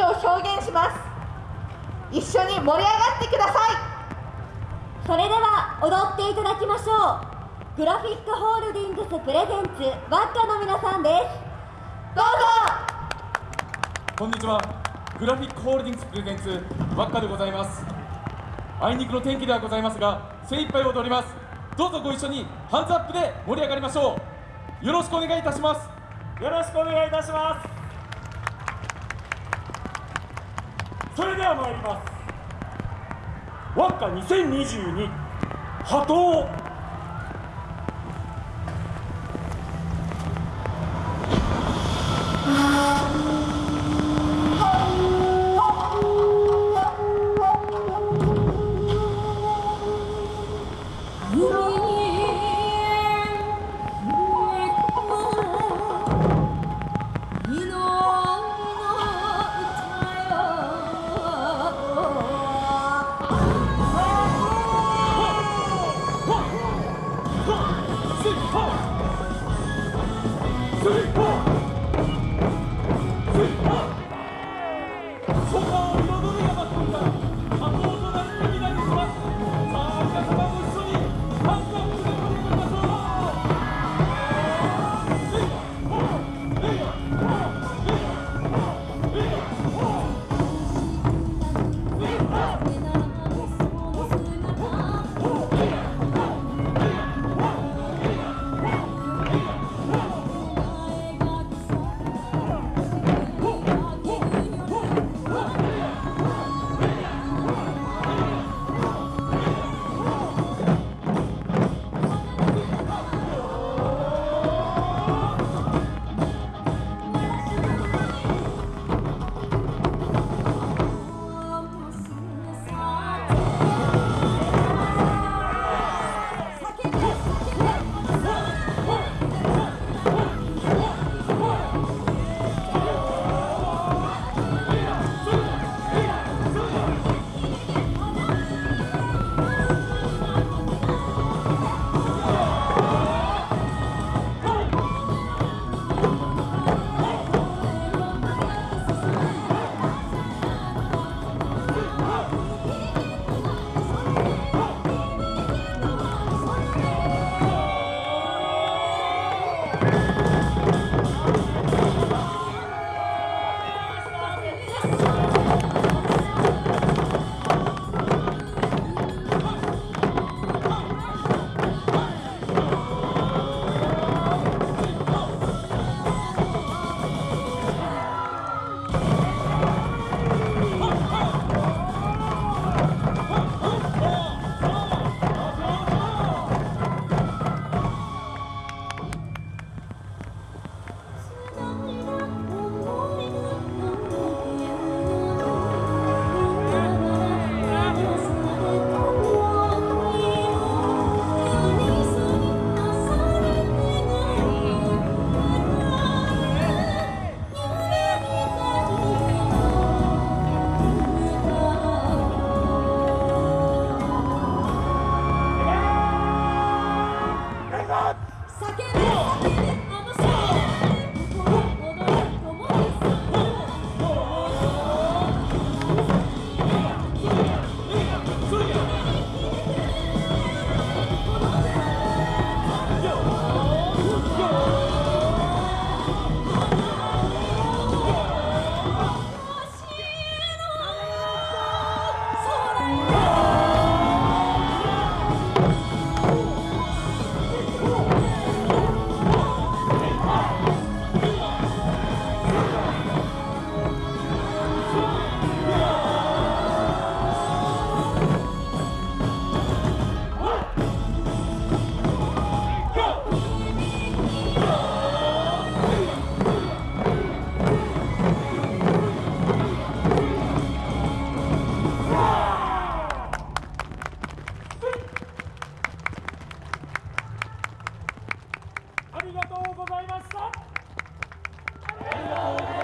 思を表現します。一緒に盛り上がってください。それでは踊っていただきましょう。グラフィックホールディングスプレゼンツワッカの皆さんです。どうぞ。こんにちは。グラフィックホールディングスプレゼンツワッカでございます。あいにくの天気ではございますが精一杯踊ります。どうぞご一緒にハンズアップで盛り上がりましょう。よろしくお願いいたします。よろしくお願いいたしますそれでは参ります。ワッカ2022波頭。Sing. ございました。